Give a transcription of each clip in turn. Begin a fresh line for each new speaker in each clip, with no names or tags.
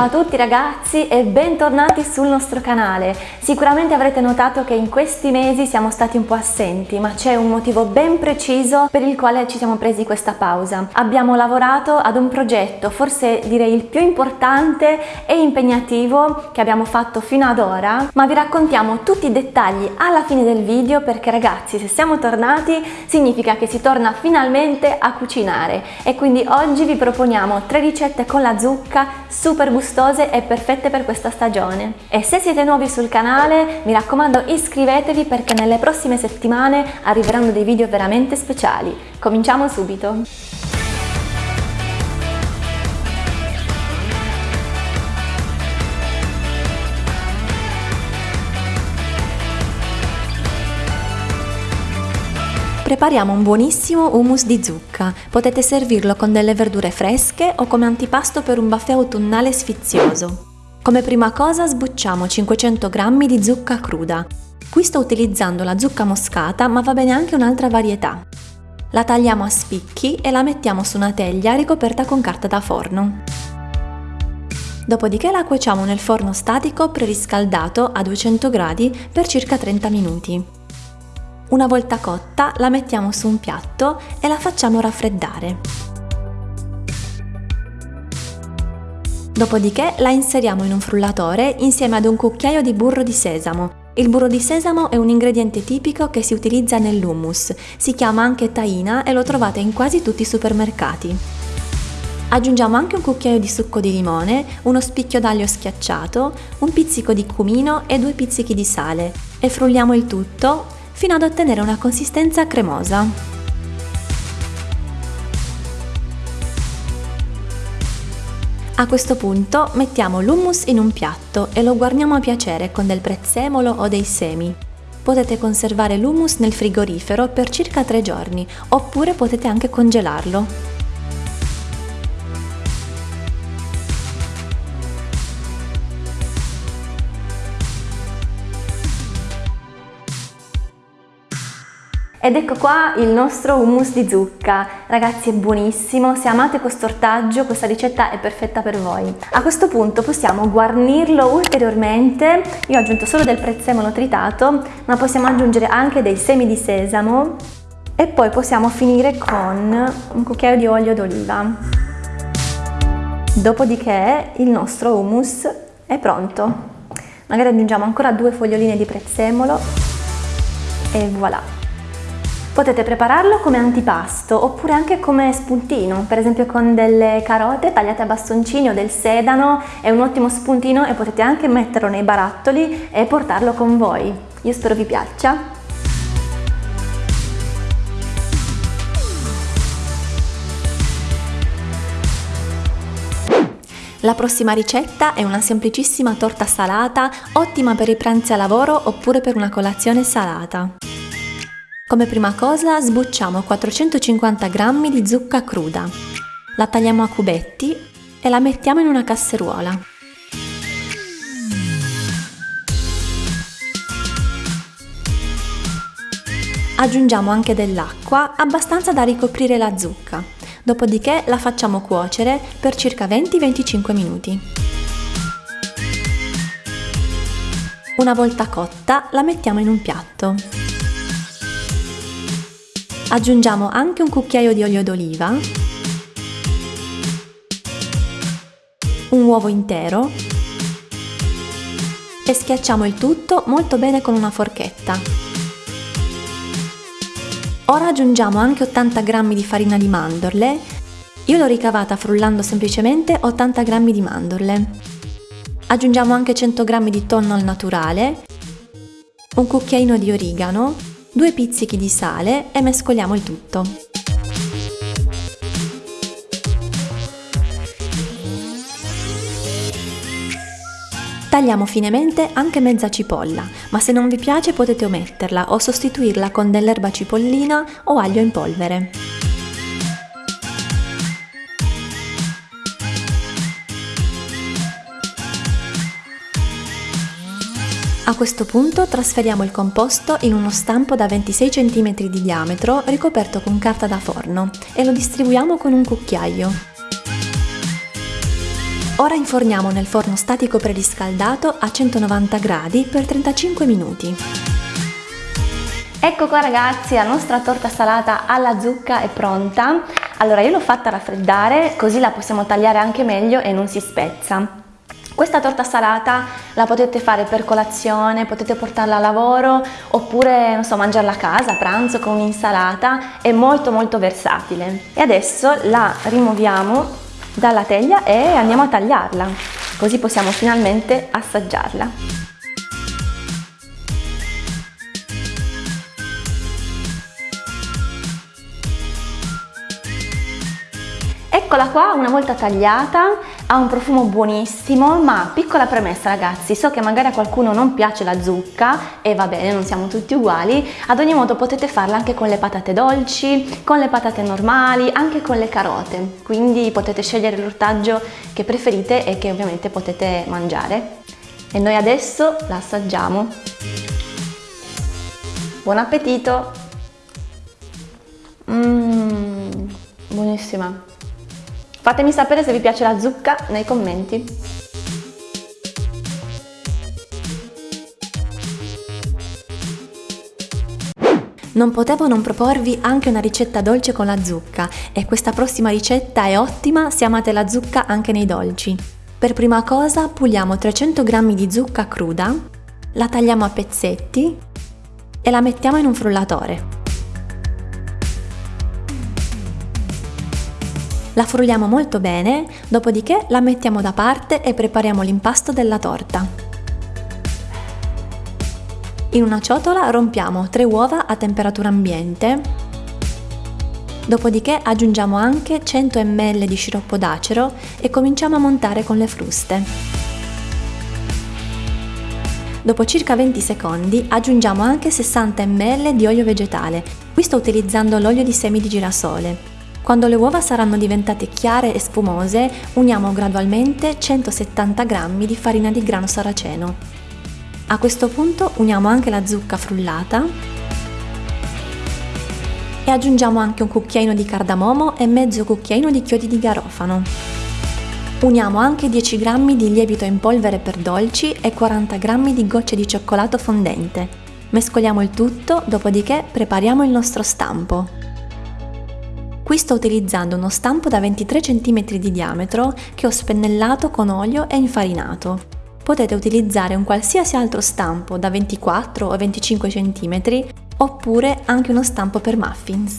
Ciao a tutti ragazzi e bentornati sul nostro canale. Sicuramente avrete notato che in questi mesi siamo stati un po' assenti, ma c'è un motivo ben preciso per il quale ci siamo presi questa pausa. Abbiamo lavorato ad un progetto, forse direi il più importante e impegnativo che abbiamo fatto fino ad ora, ma vi raccontiamo tutti i dettagli alla fine del video perché ragazzi se siamo tornati significa che si torna finalmente a cucinare e quindi oggi vi proponiamo tre ricette con la zucca super super gustose e perfette per questa stagione. E se siete nuovi sul canale, mi raccomando iscrivetevi perché nelle prossime settimane arriveranno dei video veramente speciali. Cominciamo subito! Prepariamo un buonissimo hummus di zucca. Potete servirlo con delle verdure fresche o come antipasto per un buffet autunnale sfizioso. Come prima cosa sbucciamo 500 g di zucca cruda. Qui sto utilizzando la zucca moscata ma va bene anche un'altra varietà. La tagliamo a spicchi e la mettiamo su una teglia ricoperta con carta da forno. Dopodiché la cuociamo nel forno statico preriscaldato a 200 gradi per circa 30 minuti. Una volta cotta la mettiamo su un piatto e la facciamo raffreddare. Dopodiché la inseriamo in un frullatore insieme ad un cucchiaio di burro di sesamo. Il burro di sesamo è un ingrediente tipico che si utilizza nell'hummus, si chiama anche taina e lo trovate in quasi tutti i supermercati. Aggiungiamo anche un cucchiaio di succo di limone, uno spicchio d'aglio schiacciato, un pizzico di cumino e due pizzichi di sale e frulliamo il tutto fino ad ottenere una consistenza cremosa. A questo punto mettiamo l'hummus in un piatto e lo guarniamo a piacere con del prezzemolo o dei semi. Potete conservare l'hummus nel frigorifero per circa 3 giorni oppure potete anche congelarlo. Ed ecco qua il nostro hummus di zucca. Ragazzi è buonissimo, se amate questo ortaggio questa ricetta è perfetta per voi. A questo punto possiamo guarnirlo ulteriormente, io ho aggiunto solo del prezzemolo tritato, ma possiamo aggiungere anche dei semi di sesamo e poi possiamo finire con un cucchiaio di olio d'oliva. Dopodiché il nostro hummus è pronto. Magari aggiungiamo ancora due foglioline di prezzemolo e voilà! Potete prepararlo come antipasto oppure anche come spuntino, per esempio con delle carote tagliate a bastoncini o del sedano, è un ottimo spuntino e potete anche metterlo nei barattoli e portarlo con voi. Io spero vi piaccia. La prossima ricetta è una semplicissima torta salata, ottima per i pranzi a lavoro oppure per una colazione salata. Come prima cosa sbucciamo 450 g di zucca cruda. La tagliamo a cubetti e la mettiamo in una casseruola. Aggiungiamo anche dell'acqua abbastanza da ricoprire la zucca, dopodiché la facciamo cuocere per circa 20-25 minuti. Una volta cotta la mettiamo in un piatto. Aggiungiamo anche un cucchiaio di olio d'oliva, un uovo intero e schiacciamo il tutto molto bene con una forchetta. Ora aggiungiamo anche 80 g di farina di mandorle, io l'ho ricavata frullando semplicemente 80 g di mandorle. Aggiungiamo anche 100 g di tonno al naturale, un cucchiaino di origano due pizzichi di sale e mescoliamo il tutto. Tagliamo finemente anche mezza cipolla, ma se non vi piace potete ometterla o sostituirla con dell'erba cipollina o aglio in polvere. A questo punto trasferiamo il composto in uno stampo da 26 cm di diametro ricoperto con carta da forno e lo distribuiamo con un cucchiaio. Ora inforniamo nel forno statico preriscaldato a 190 gradi per 35 minuti. Ecco qua ragazzi, la nostra torta salata alla zucca è pronta. Allora io l'ho fatta raffreddare così la possiamo tagliare anche meglio e non si spezza. Questa torta salata la potete fare per colazione, potete portarla a lavoro oppure non so, mangiarla a casa, a pranzo con un'insalata, è molto molto versatile. E adesso la rimuoviamo dalla teglia e andiamo a tagliarla, così possiamo finalmente assaggiarla. Eccola qua una volta tagliata, ha un profumo buonissimo, ma piccola premessa ragazzi, so che magari a qualcuno non piace la zucca e va bene, non siamo tutti uguali, ad ogni modo potete farla anche con le patate dolci, con le patate normali, anche con le carote, quindi potete scegliere l'ortaggio che preferite e che ovviamente potete mangiare. E noi adesso la assaggiamo. Buon appetito! Mmm, buonissima! Fatemi sapere se vi piace la zucca nei commenti. Non potevo non proporvi anche una ricetta dolce con la zucca e questa prossima ricetta è ottima se amate la zucca anche nei dolci. Per prima cosa puliamo 300 g di zucca cruda, la tagliamo a pezzetti e la mettiamo in un frullatore. La frulliamo molto bene, dopodiché la mettiamo da parte e prepariamo l'impasto della torta. In una ciotola rompiamo 3 uova a temperatura ambiente, dopodiché aggiungiamo anche 100 ml di sciroppo d'acero e cominciamo a montare con le fruste. Dopo circa 20 secondi aggiungiamo anche 60 ml di olio vegetale, qui sto utilizzando l'olio di semi di girasole. Quando le uova saranno diventate chiare e spumose, uniamo gradualmente 170 g di farina di grano saraceno. A questo punto uniamo anche la zucca frullata e aggiungiamo anche un cucchiaino di cardamomo e mezzo cucchiaino di chiodi di garofano. Uniamo anche 10 g di lievito in polvere per dolci e 40 g di gocce di cioccolato fondente. Mescoliamo il tutto, dopodiché prepariamo il nostro stampo. Qui sto utilizzando uno stampo da 23 cm di diametro che ho spennellato con olio e infarinato. Potete utilizzare un qualsiasi altro stampo da 24 o 25 cm oppure anche uno stampo per muffins.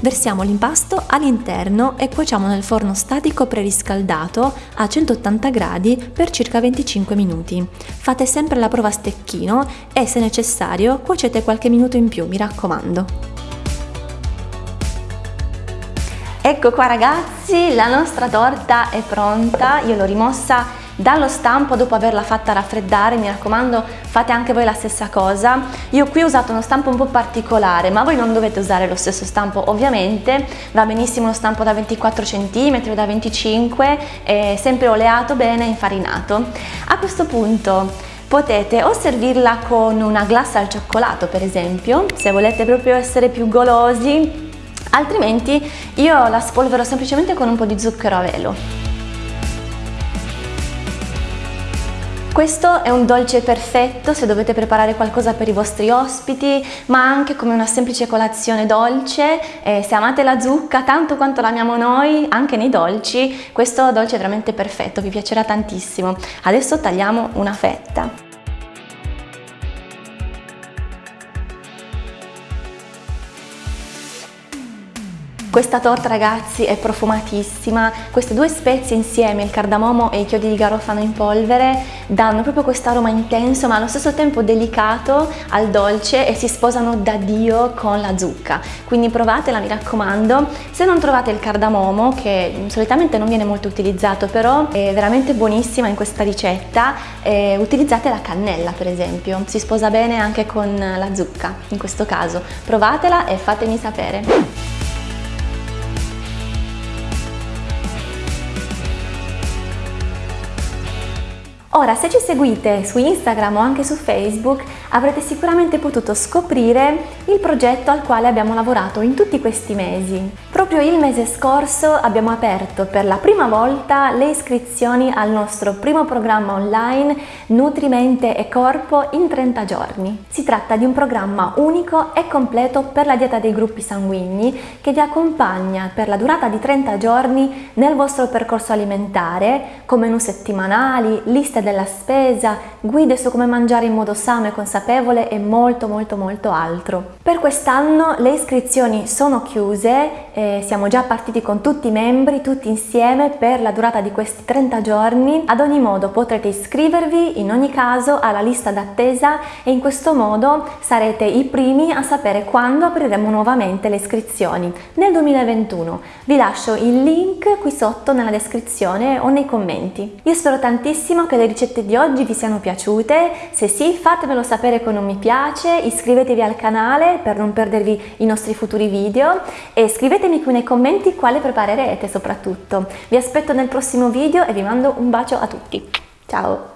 Versiamo l'impasto all'interno e cuociamo nel forno statico preriscaldato a 180 gradi per circa 25 minuti. Fate sempre la prova a stecchino e se necessario cuocete qualche minuto in più, mi raccomando. Ecco qua ragazzi, la nostra torta è pronta, io l'ho rimossa dallo stampo dopo averla fatta raffreddare, mi raccomando fate anche voi la stessa cosa. Io qui ho usato uno stampo un po' particolare, ma voi non dovete usare lo stesso stampo ovviamente, va benissimo uno stampo da 24 cm o da 25, è sempre oleato bene, infarinato. A questo punto potete o servirla con una glassa al cioccolato per esempio, se volete proprio essere più golosi altrimenti io la spolvero semplicemente con un po' di zucchero a velo. Questo è un dolce perfetto se dovete preparare qualcosa per i vostri ospiti, ma anche come una semplice colazione dolce. E se amate la zucca tanto quanto l'amiamo noi, anche nei dolci, questo dolce è veramente perfetto, vi piacerà tantissimo. Adesso tagliamo una fetta. Questa torta ragazzi è profumatissima, queste due spezie insieme, il cardamomo e i chiodi di garofano in polvere, danno proprio questo aroma intenso ma allo stesso tempo delicato al dolce e si sposano da Dio con la zucca. Quindi provatela mi raccomando, se non trovate il cardamomo che solitamente non viene molto utilizzato però è veramente buonissima in questa ricetta, eh, utilizzate la cannella per esempio, si sposa bene anche con la zucca in questo caso. Provatela e fatemi sapere. Ora, se ci seguite su Instagram o anche su Facebook, avrete sicuramente potuto scoprire il progetto al quale abbiamo lavorato in tutti questi mesi. Proprio il mese scorso abbiamo aperto per la prima volta le iscrizioni al nostro primo programma online Nutrimente e Corpo in 30 giorni. Si tratta di un programma unico e completo per la dieta dei gruppi sanguigni che vi accompagna per la durata di 30 giorni nel vostro percorso alimentare con menù settimanali, liste della spesa, guide su come mangiare in modo sano e consapevole e molto molto molto altro. Per quest'anno le iscrizioni sono chiuse, eh, siamo già partiti con tutti i membri, tutti insieme per la durata di questi 30 giorni. Ad ogni modo potrete iscrivervi in ogni caso alla lista d'attesa e in questo modo sarete i primi a sapere quando apriremo nuovamente le iscrizioni nel 2021. Vi lascio il link qui sotto nella descrizione o nei commenti. Io spero tantissimo che le ricette di oggi vi siano piaciute, se sì fatemelo sapere con un mi piace, iscrivetevi al canale per non perdervi i nostri futuri video e scrivetemi qui nei commenti quale preparerete soprattutto. Vi aspetto nel prossimo video e vi mando un bacio a tutti. Ciao!